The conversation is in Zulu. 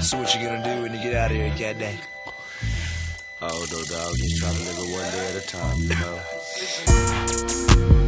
so what you gonna do when you get out of here, cat day? Oh no, dog, just try to live it one day at a time, you know.